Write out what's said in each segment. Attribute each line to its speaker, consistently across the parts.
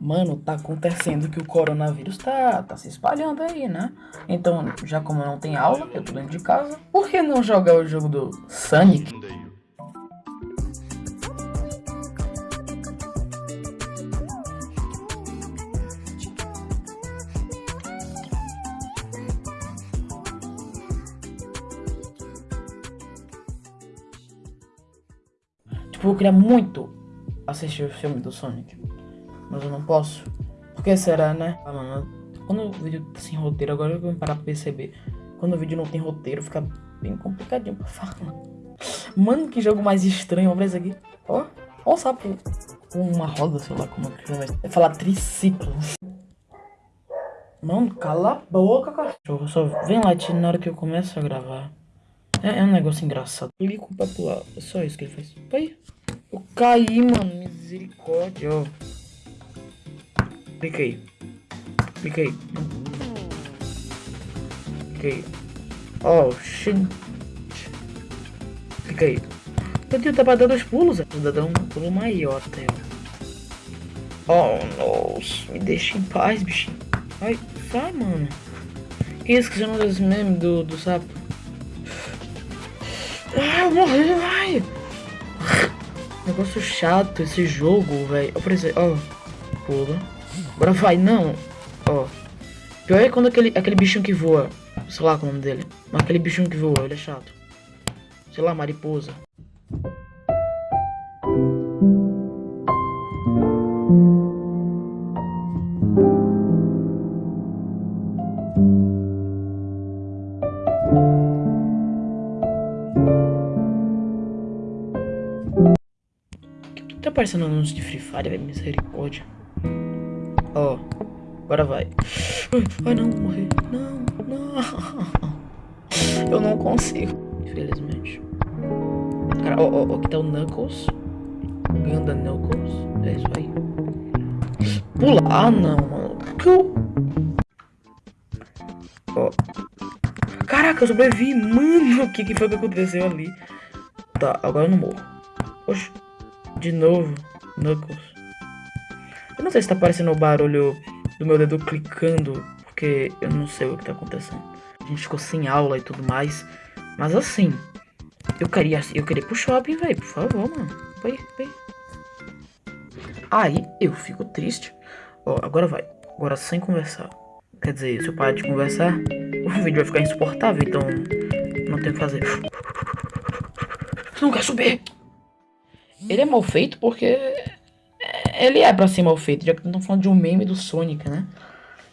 Speaker 1: Mano, tá acontecendo que o coronavírus tá, tá se espalhando aí, né? Então, já como não tem aula, eu tô dentro de casa, por que não jogar o jogo do Sonic? Tipo, eu queria muito assistir o filme do Sonic. Mas eu não posso. Por que será, né? Ah, mano, quando o vídeo tá sem roteiro, agora eu vou parar pra perceber. Quando o vídeo não tem roteiro, fica bem complicadinho pra falar. Mano, que jogo mais estranho, olha isso aqui. Ó, ó o sapo com uma roda, sei lá como é que vai falar triciclo. Mano, cala a boca, cachorro. Só vem latindo na hora que eu começo a gravar. É, é um negócio engraçado. Clico pra pular. É só isso que ele faz. Pai. Eu caí, mano. Misericórdia, ó. Clica aí. Clica aí. Clica aí. Oh, shit. Clica aí. Meu Deus, tá pra dar dois pulos. Ainda dá um pulo maior até. Oh, nossa. Me deixa em paz, bichinho. Ai, sai, mano. Isso que chama dos memes do, do sapo? Ah, eu morri, vai! Negócio chato esse jogo, velho. Por exemplo, ó. Pula. Agora vai, não. Ó. Pior é quando aquele, aquele bichinho que voa. Sei lá qual é o nome dele. Mas aquele bichinho que voa, ele é chato. Sei lá, mariposa. Tá parecendo anúncio de Free Fire. Misericórdia. Ó. Oh, agora vai. Ai, não, morrer. Não, não. Eu não consigo. Infelizmente. Cara, ó, ó, aqui tá o Knuckles. Ganda Knuckles. É isso aí. Pula. Ah, não, mano. Ó. Caraca, eu sobrevivi. Mano, o que, que foi que aconteceu ali? Tá, agora eu não morro. Oxe. De novo, Knuckles. Eu não sei se tá aparecendo o barulho do meu dedo clicando, porque eu não sei o que tá acontecendo. A gente ficou sem aula e tudo mais. Mas assim, eu queria, eu queria ir pro shopping, velho. Por favor, mano. Vai, vai. Aí eu fico triste. Ó, agora vai. Agora sem conversar. Quer dizer, se eu parar de conversar, o vídeo vai ficar insuportável, então não tem o que fazer. Não quer subir? Ele é mal feito porque ele é pra ser mal feito, já que estamos falando de um meme do Sonic, né?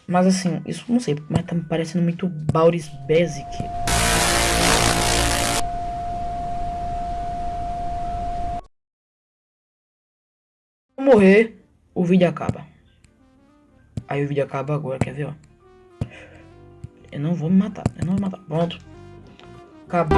Speaker 1: Mas assim, isso não sei, mas tá me parecendo muito Bauris Basic. morrer, o vídeo acaba. Aí o vídeo acaba agora, quer ver, ó? Eu não vou me matar, eu não vou me matar. Pronto. Acabou.